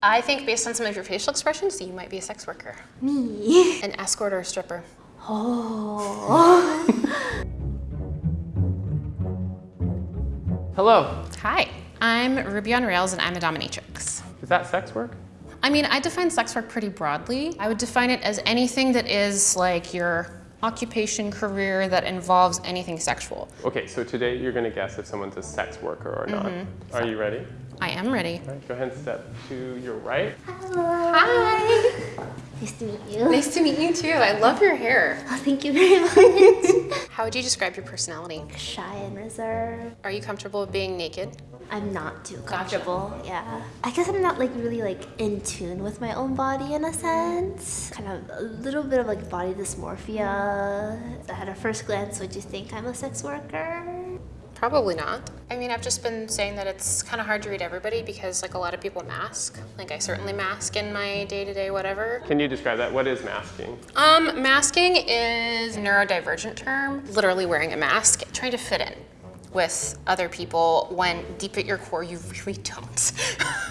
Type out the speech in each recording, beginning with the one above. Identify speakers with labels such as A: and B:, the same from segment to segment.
A: I think based on some of your facial expressions, you might be a sex worker.
B: Me.
A: An escort or a stripper.
B: Oh.
C: Hello.
A: Hi, I'm Ruby on Rails and I'm a dominatrix.
C: Is that sex work?
A: I mean, I define sex work pretty broadly. I would define it as anything that is like your occupation, career that involves anything sexual.
C: Okay, so today you're going to guess if someone's a sex worker or not. Mm-hmm. Are you ready?
A: I am ready.
C: All right, go ahead and step to your right.
A: Hi.
B: Nice to meet you.
A: Nice to meet you too. I love your hair.
B: Oh, thank you very much.
A: How would you describe your personality?
B: Shy and reserved.
A: Are you comfortable being naked?
B: I'm not too comfortable. Yeah. I guess I'm not like really like in tune with my own body in a sense. Kind of a little bit of like body dysmorphia. At a first glance, would you think I'm a sex worker?
A: Probably not. I mean, I've just been saying that it's kind of hard to read everybody because like a lot of people mask. Like I certainly mask in my day-to-day whatever.
C: Can you describe that? What is masking?
A: Um, masking is a neurodivergent term, literally wearing a mask, trying to fit in with other people when deep at your core you really don't.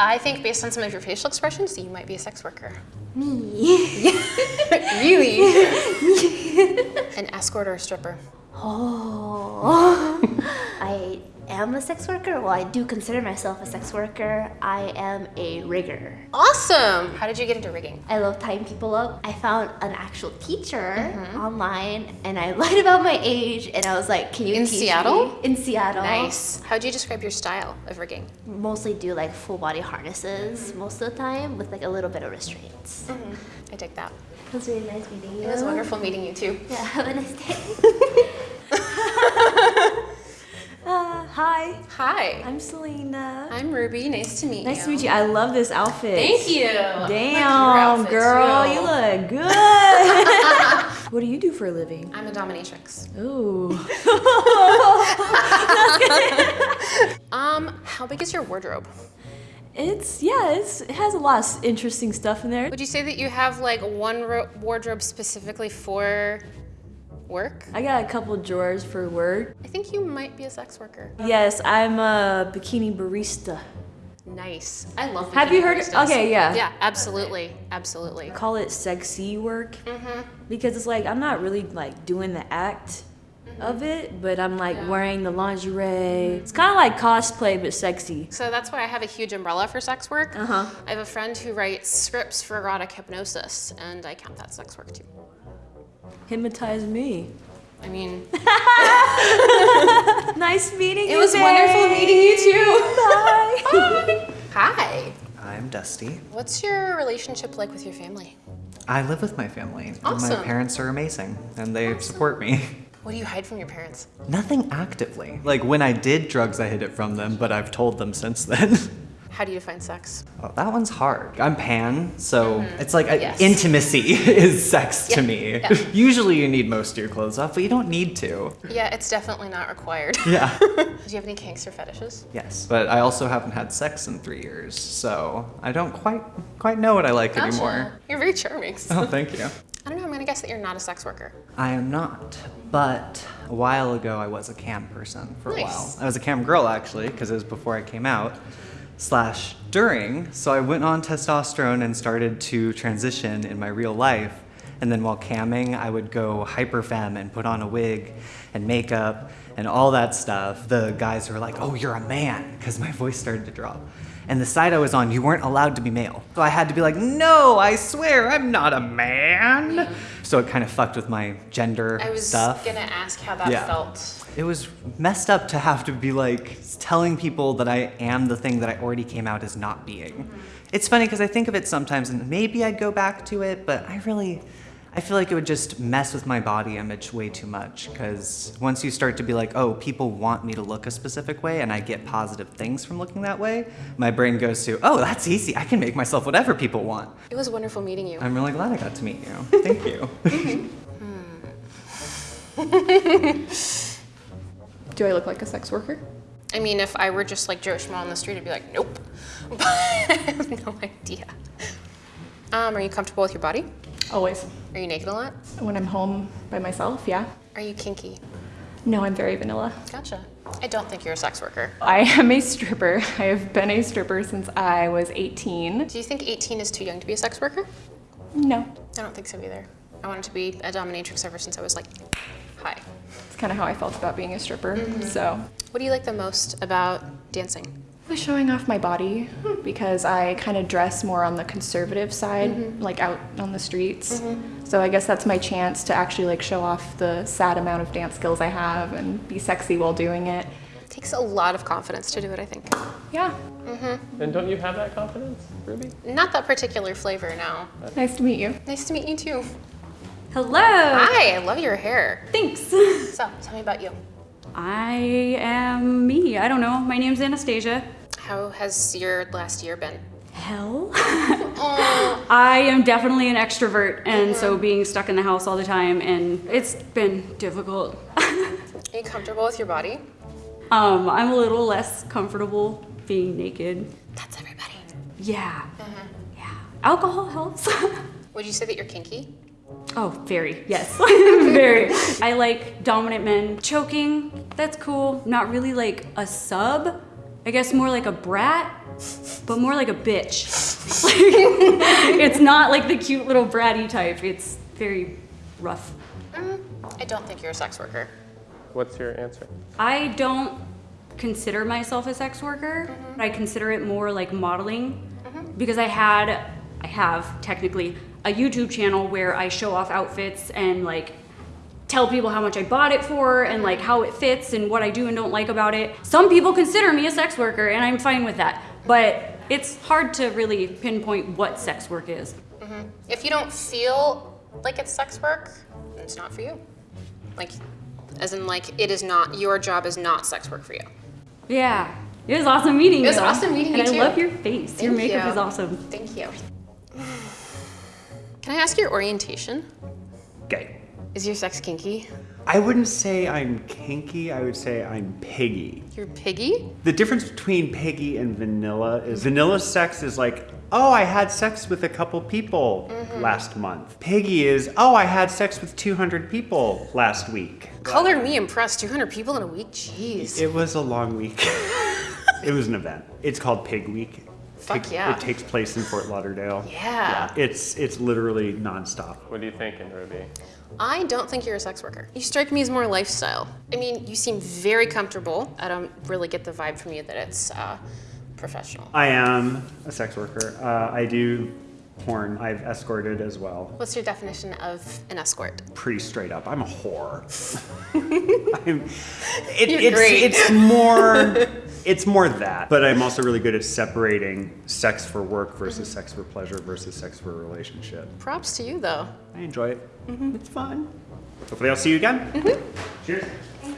A: I think based on some of your facial expressions, you might be a sex worker.
B: Me.
A: really? An escort or a stripper?
B: Oh. I am a sex worker. Well, I do consider myself a sex worker. I am a rigger.
A: Awesome! How did you get into rigging?
B: I love tying people up. I found an actual teacher mm-hmm. online and I lied about my age and I was like, can you
A: In
B: teach
A: Seattle?
B: me? In Seattle.
A: Nice. How do you describe your style of rigging?
B: Mostly do like full body harnesses mm-hmm. most of the time with like a little bit of restraints. Mm-hmm.
A: I dig that.
B: It was really nice meeting you.
A: It was wonderful meeting you too.
B: Yeah, have a nice day.
D: Uh, hi,
A: Hi,
D: I'm Selena.
A: I'm Ruby. Nice to meet you.
D: Nice to meet you. I love this outfit.
A: Thank you.
D: Damn, girl, you look good. what do you do for a living?
A: I'm a dominatrix.
D: Ooh.
A: Um, how big is your wardrobe?
D: It's, yeah, it's, it has a lot of interesting stuff in there.
A: Would you say that you have like one wardrobe specifically for work?
D: I got a couple drawers for work.
A: I think you might be a sex worker.
D: Yes, I'm a bikini barista.
A: Nice. I love.
D: Have you heard-
A: baristas.
D: okay, yeah.
A: Yeah, absolutely, absolutely.
D: Call it sexy work
A: Mm-hmm.
D: because it's like I'm not really like doing the act. Of it, but I'm like wearing the lingerie. It's kind of like cosplay but sexy.
A: So that's why I have a huge umbrella for sex work.
D: Uh huh.
A: I have a friend who writes scripts for erotic hypnosis, and I count that sex work too.
D: Hypnotize me.
A: I mean,
D: Nice meeting
A: it
D: you.
A: It was wonderful meeting you too.
D: Bye. Bye.
A: Hi.
E: I'm Dusty.
A: What's your relationship like with your family?
E: I live with my family. and
A: Awesome.
E: My parents are amazing and they support me.
A: What do you hide from your parents?
E: Nothing actively. Like when I did drugs, I hid it from them, but I've told them since then.
A: How do you define sex?
E: well, that one's hard. I'm pan, so mm-hmm. it's like a.
A: Yes.
E: intimacy is sex to me.
A: yeah.
E: Usually you need most of your clothes off, but you don't need to.
A: Yeah, it's definitely not required.
E: Yeah.
A: do you have any kinks or fetishes?
E: yes. But I also haven't had sex in three years, so I don't quite quite know what I like anymore.
A: You're very charming.
E: Oh, thank you.
A: Guess that you're not a sex worker.
E: I am not, but a while ago I was a cam person for a while. I was a cam girl actually, because it was before I came out, slash during. So I went on testosterone and started to transition in my real life. And then while camming, I would go hyper femme and put on a wig and makeup and all that stuff. The guys were like, oh, you're a man, because my voice started to drop. And the side I was on, you weren't allowed to be male. So I had to be like, no, I swear, I'm not a man. So it kind of fucked with my gender stuff.
A: I was
E: stuff.
A: gonna ask how that
E: Yeah.
A: felt.
E: It was messed up to have to be like telling people that I am the thing that I already came out as not being. Mm-hmm. It's funny because I think of it sometimes and maybe I'd go back to it, but I really, I feel like it would just mess with my body image way too much because once you start to be like, oh, people want me to look a specific way and I get positive things from looking that way, my brain goes to, oh, that's easy. I can make myself whatever people want.
A: It was wonderful meeting you.
E: I'm really glad I got to meet you. Thank you.
F: Do I look like a sex worker?
A: I mean, if I were just like Joe Schmo on the street, I'd be like, nope. But I have no idea. Um, are you comfortable with your body?
F: Always.
A: Are you naked a lot?
F: When I'm home by myself, yeah.
A: Are you kinky?
F: No, I'm very vanilla.
A: Gotcha. I don't think you're a sex worker.
F: I am a stripper. I have been a stripper since I was 18.
A: Do you think 18 is too young to be a sex worker?
F: No,
A: I don't think so either. I wanted to be a dominatrix ever since I was like, hi.
F: it's kind of how I felt about being a stripper. Mm-hmm. So,
A: What do you like the most about dancing?
F: Was showing off my body because I kind of dress more on the conservative side, mm-hmm. like out on the streets. Mm-hmm. So I guess that's my chance to actually like show off the sad amount of dance skills I have and be sexy while doing it.
A: It takes a lot of confidence to do it, I think.
F: Yeah, mm-hmm.
C: And don't you have that confidence, Ruby?
A: Not that particular flavor now.
F: nice to meet you.
A: Nice to meet you too.
G: Hello.
A: Hi, I love your hair.
G: Thanks.
A: So, tell me about you.
G: I am me. I don't know. My name's Anastasia.
A: How has your last year been?
G: Hell. I am definitely an extrovert, and so being stuck in the house all the time, and it's been difficult.
A: Are you comfortable with your body?
G: um, I'm a little less comfortable being naked.
A: That's everybody.
G: Yeah. Yeah. Alcohol helps.
A: Would you say that you're kinky?
G: Oh, very, yes. very. I like dominant men. Choking, that's cool. Not really like a sub. I guess more like a brat, but more like a bitch. it's not like the cute little bratty type. It's very rough.
A: Mm, I don't think you're a sex worker.
C: What's your answer?
G: I don't consider myself a sex worker. Mm-hmm. I consider it more like modeling mm-hmm. because I had, I have technically a YouTube channel where I show off outfits and like tell people how much I bought it for and like how it fits and what I do and don't like about it. Some people consider me a sex worker and I'm fine with that. But it's hard to really pinpoint what sex work is. Mm-hmm.
A: If you don't feel like it's sex work, then it's not for you. Like, as in, like, it is not, your job is not sex work for you.
G: Yeah. It was awesome meeting you.
A: It was awesome meeting
G: and
A: you,
G: I
A: too.
G: love your face. your makeup
A: you.
G: is awesome.
A: Thank you. Can I ask your orientation?
H: Okay.
A: Is your sex kinky?
H: I wouldn't say I'm kinky, I would say I'm piggy.
A: You're piggy?
H: The difference between piggy and vanilla is vanilla sex is like, oh, I had sex with a couple people mm-hmm. last month. Piggy is, oh, I had sex with 200 people last week.
A: Color me impressed. 200 people in a week? Jeez.
H: It was a long week. it was an event. It's called Pig Week.
A: Fuck
H: Take-
A: yeah.
H: It takes place in Fort Lauderdale.
A: Yeah.
H: It's it's literally nonstop.
C: What are you thinking, Ruby?
A: I don't think you're a sex worker. You strike me as more lifestyle. I mean, you seem very comfortable. I don't really get the vibe from you that it's uh, professional.
H: I am a sex worker. Uh, I do porn. I've escorted as well.
A: What's your definition of an escort?
H: pretty straight up. I'm a whore. I'm, it,
A: You're
H: it's,
A: great.
H: it's more it's more that, but I'm also really good at separating sex for work versus sex for pleasure versus sex for a relationship.
A: Props to you, though.
H: I enjoy it. Mm-hmm. It's fun. Hopefully, I'll see you again. Mm-hmm. Cheers.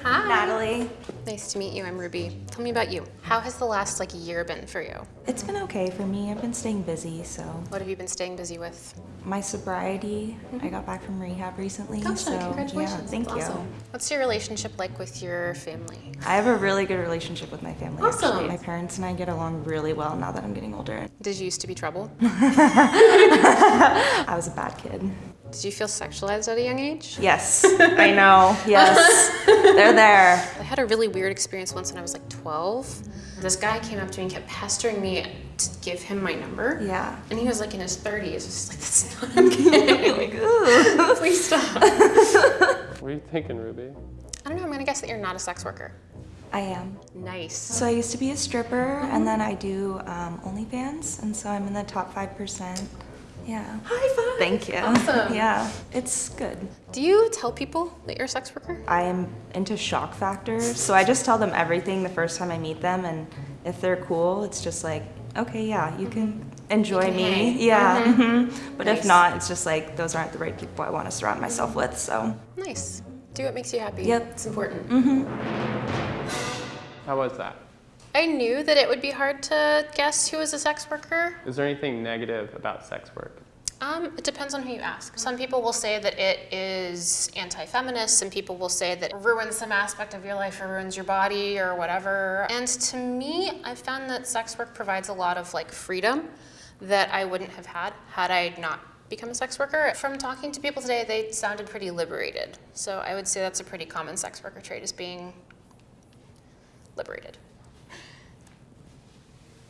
A: Hi.
I: Natalie.
A: Nice to meet you. I'm Ruby. Tell me about you. How has the last like year been for you?
I: It's been okay for me. I've been staying busy, so
A: What have you been staying busy with?
I: My sobriety. I got back from rehab recently,
A: Gotcha.
I: so
A: Congratulations.
I: yeah, thank
A: That's
I: you.
A: awesome. What's your relationship like with your family?
I: I have a really good relationship with my family.
A: Awesome.
I: Actually, my parents and I get along really well now that I'm getting older.
A: Did you used to be trouble?
I: I was a bad kid.
A: Did you feel sexualized at a young age?
I: Yes, I know. Yes, they're there.
A: I had a really weird experience once when I was like 12. This guy came up to me and kept pestering me to give him my number.
I: Yeah.
A: And he was like in his 30s. It was just like, that's not okay. Please stop.
C: What are you thinking, Ruby?
A: I don't know. I'm going to guess that you're not a sex worker.
I: I am.
A: Nice.
I: So I used to be a stripper, and then I do um, OnlyFans, and so I'm in the top five percent. Yeah. High five. Thank you.
A: Awesome.
I: Yeah, it's good.
A: Do you tell people that you're a sex worker?
I: I am into shock factors, so I just tell them everything the first time I meet them, and if they're cool, it's just like, okay, yeah, you can mm-hmm. enjoy
A: can
I: me,
A: hang.
I: yeah. mhm. But
A: Nice.
I: if not, it's just like those aren't the right people I want to surround myself with. So
A: Nice. Do what makes you happy.
I: Yep.
A: It's important. Mm-hmm.
C: How was that?
A: I knew that it would be hard to guess who is a sex worker.
C: Is there anything negative about sex work?
A: Um, it depends on who you ask. Some people will say that it is anti-feminist. Some people will say that it ruins some aspect of your life or ruins your body or whatever. And to me, I found that sex work provides a lot of like freedom that I wouldn't have had had I not become a sex worker. From talking to people today, they sounded pretty liberated. So I would say that's a pretty common sex worker trait is being liberated.